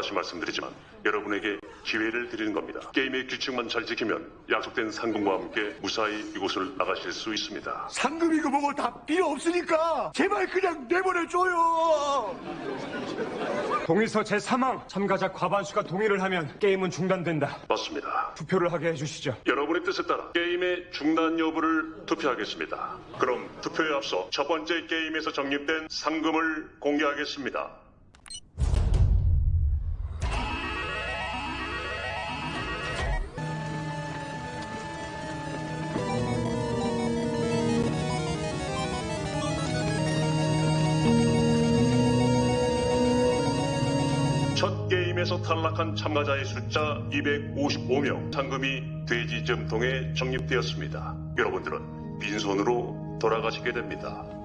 다시 말씀드리지만 여러분에게 기회를 드리는 겁니다. 게임의 규칙만 잘 지키면 약속된 상금과 함께 무사히 이곳을 나가실 수 있습니다. 상금이고 뭐고 다 필요 없으니까 제발 그냥 내보내줘요. 동의서 제3항 참가자 과반수가 동의를 하면 게임은 중단된다. 맞습니다. 투표를 하게 해주시죠. 여러분의 뜻에 따라 게임의 중단 여부를 투표하겠습니다. 그럼 투표에 앞서 첫 번째 게임에서 적립된 상금을 공개하겠습니다. 첫 게임에서 탈락한 참가자의 숫자 255명, 상금이 돼지점통에 적립되었습니다. 여러분들은 빈손으로 돌아가시게 됩니다.